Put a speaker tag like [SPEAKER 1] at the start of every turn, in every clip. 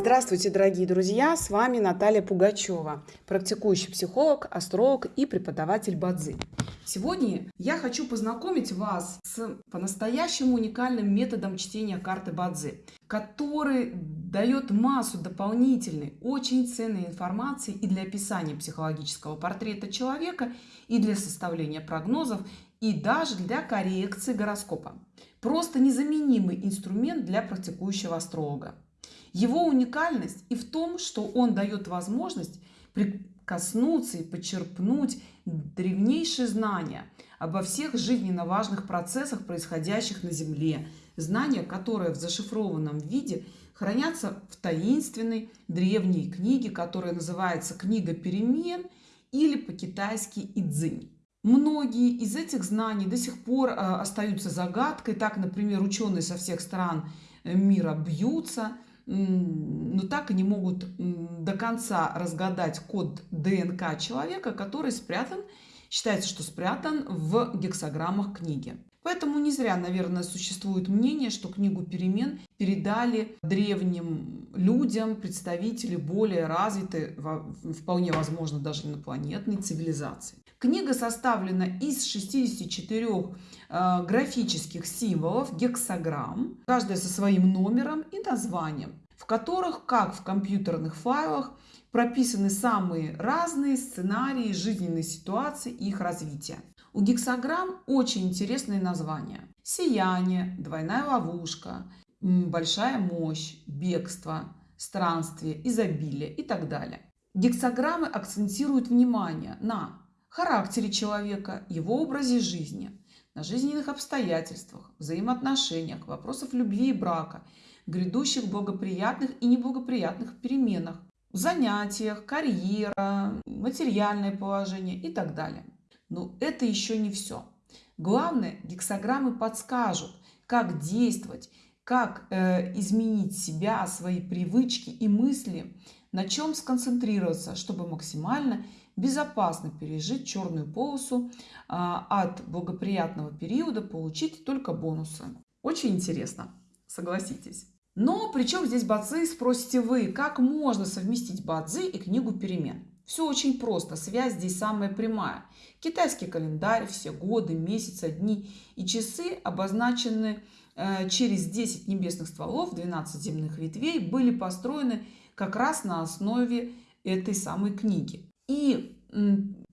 [SPEAKER 1] Здравствуйте, дорогие друзья! С вами Наталья Пугачева, практикующий психолог, астролог и преподаватель Бадзи. Сегодня я хочу познакомить вас с по-настоящему уникальным методом чтения карты Бадзи, который дает массу дополнительной, очень ценной информации и для описания психологического портрета человека, и для составления прогнозов, и даже для коррекции гороскопа. Просто незаменимый инструмент для практикующего астролога. Его уникальность и в том, что он дает возможность прикоснуться и почерпнуть древнейшие знания обо всех жизненно важных процессах, происходящих на Земле. Знания, которые в зашифрованном виде хранятся в таинственной древней книге, которая называется «Книга перемен» или по-китайски «Идзинь». Многие из этих знаний до сих пор э, остаются загадкой. Так, например, ученые со всех стран э, мира бьются – но так и не могут до конца разгадать код ДНК человека, который спрятан, считается, что спрятан в гексограммах книги. Поэтому не зря, наверное, существует мнение, что книгу перемен передали древним людям, представители более развитой, вполне возможно, даже инопланетной цивилизации. Книга составлена из 64 э, графических символов, гексограмм, каждая со своим номером и названием, в которых, как в компьютерных файлах, прописаны самые разные сценарии жизненной ситуации и их развития. У гексограмм очень интересные названия. Сияние, двойная ловушка, большая мощь, бегство, странствие, изобилие и так далее. Гексограммы акцентируют внимание на характере человека, его образе жизни, на жизненных обстоятельствах, взаимоотношениях, вопросах любви и брака, грядущих благоприятных и неблагоприятных переменах, занятиях, карьера, материальное положение и так далее. Но это еще не все. Главное, гексограммы подскажут, как действовать, как э, изменить себя, свои привычки и мысли, на чем сконцентрироваться, чтобы максимально безопасно пережить черную полосу, э, от благоприятного периода получить только бонусы. Очень интересно, согласитесь. Но при чем здесь бадзи, спросите вы, как можно совместить бадзи и книгу перемен? Все очень просто, связь здесь самая прямая. Китайский календарь, все годы, месяцы, дни и часы обозначены э, через 10 небесных стволов, 12 земных ветвей, были построены как раз на основе этой самой книги. И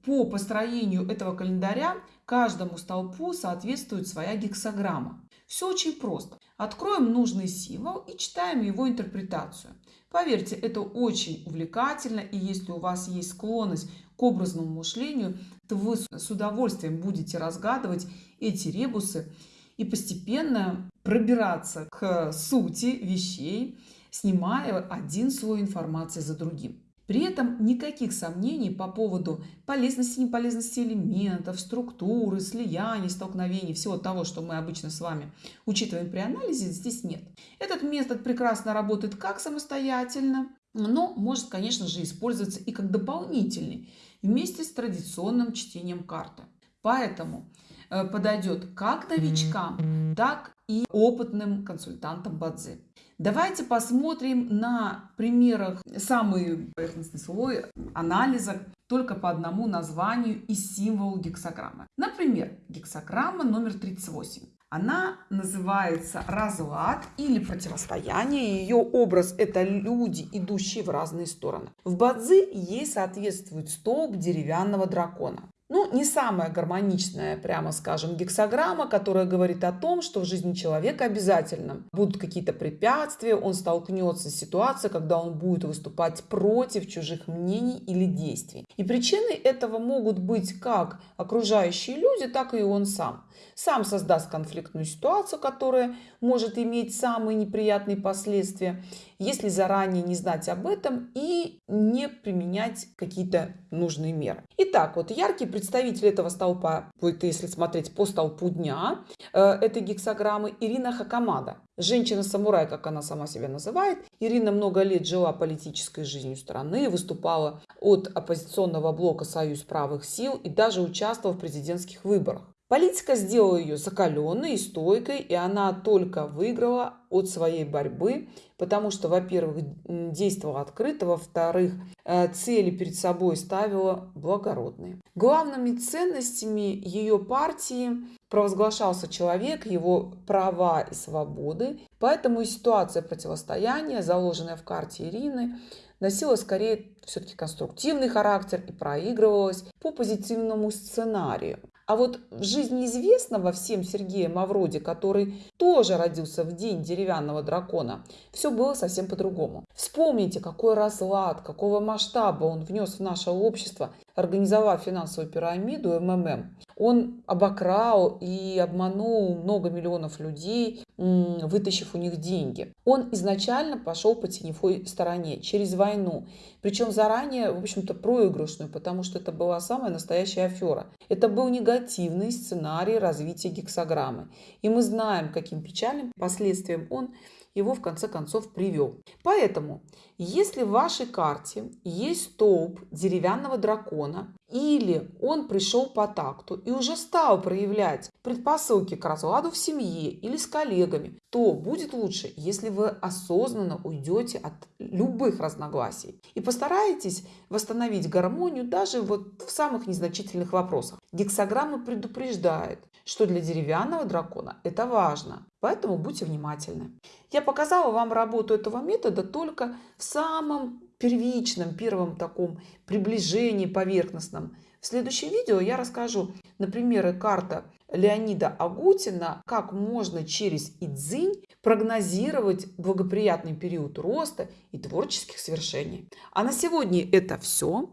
[SPEAKER 1] по построению этого календаря каждому столпу соответствует своя гексограмма. Все очень просто. Откроем нужный символ и читаем его интерпретацию. Поверьте, это очень увлекательно, и если у вас есть склонность к образному мышлению, то вы с удовольствием будете разгадывать эти ребусы и постепенно пробираться к сути вещей, снимая один слой информации за другим. При этом никаких сомнений по поводу полезности и неполезности элементов, структуры, слияний, столкновений, всего того, что мы обычно с вами учитываем при анализе, здесь нет. Этот метод прекрасно работает как самостоятельно, но может, конечно же, использоваться и как дополнительный вместе с традиционным чтением карты. Поэтому э, подойдет как новичкам, так и опытным консультантам Бадзи. Давайте посмотрим на примерах самый поверхностный слой анализа только по одному названию и символу гексограммы. Например, гексограмма номер 38. Она называется разлад или противостояние. Ее образ – это люди, идущие в разные стороны. В Бадзи ей соответствует столб деревянного дракона. Не самая гармоничная, прямо скажем, гексограмма, которая говорит о том, что в жизни человека обязательно будут какие-то препятствия, он столкнется с ситуацией, когда он будет выступать против чужих мнений или действий. И причиной этого могут быть как окружающие люди, так и он сам. Сам создаст конфликтную ситуацию, которая может иметь самые неприятные последствия, если заранее не знать об этом и не применять какие-то нужные меры. Итак, вот яркий представитель этого столпа, будет, если смотреть по столпу дня, э, этой гексограммы Ирина Хакамада. Женщина-самурай, как она сама себя называет. Ирина много лет жила политической жизнью страны, выступала от оппозиционного блока «Союз правых сил» и даже участвовала в президентских выборах. Политика сделала ее закаленной и стойкой, и она только выиграла от своей борьбы, потому что, во-первых, действовала открыто, во-вторых, э, цели перед собой ставила благородные. Главными ценностями ее партии провозглашался человек, его права и свободы, поэтому и ситуация противостояния, заложенная в карте Ирины, носила скорее все-таки конструктивный характер и проигрывалась по позитивному сценарию. А вот в жизни известного всем Сергея Мавроди, который тоже родился в день деревянного дракона, все было совсем по-другому. Вспомните, какой разлад, какого масштаба он внес в наше общество, организовав финансовую пирамиду МММ. Он обокрал и обманул много миллионов людей, вытащив у них деньги. Он изначально пошел по теневой стороне, через войну. Причем заранее, в общем-то, проигрышную, потому что это была самая настоящая афера. Это был негативный сценарий развития гексограммы. И мы знаем, каким печальным последствиям он его в конце концов привел. Поэтому, если в вашей карте есть столб деревянного дракона, или он пришел по такту и уже стал проявлять предпосылки к разладу в семье или с коллегами, то будет лучше, если вы осознанно уйдете от любых разногласий и постараетесь восстановить гармонию даже вот в самых незначительных вопросах. Гексограмма предупреждает, что для деревянного дракона это важно, поэтому будьте внимательны. Я показала вам работу этого метода только в самом первичном, первом таком приближении поверхностном. В следующем видео я расскажу на примере карта Леонида Агутина, как можно через Идзинь прогнозировать благоприятный период роста и творческих свершений. А на сегодня это все.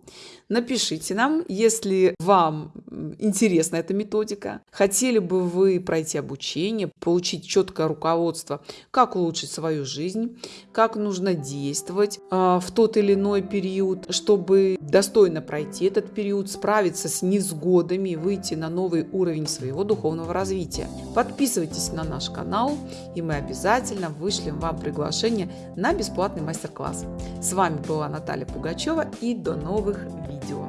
[SPEAKER 1] Напишите нам, если вам интересна эта методика, хотели бы вы пройти обучение, получить четкое руководство, как улучшить свою жизнь, как нужно действовать э, в тот или иной период, чтобы достойно пройти этот период, справиться с невзгодами, выйти на новый уровень духовного развития. Подписывайтесь на наш канал, и мы обязательно вышлем вам приглашение на бесплатный мастер-класс. С вами была Наталья Пугачева и до новых видео.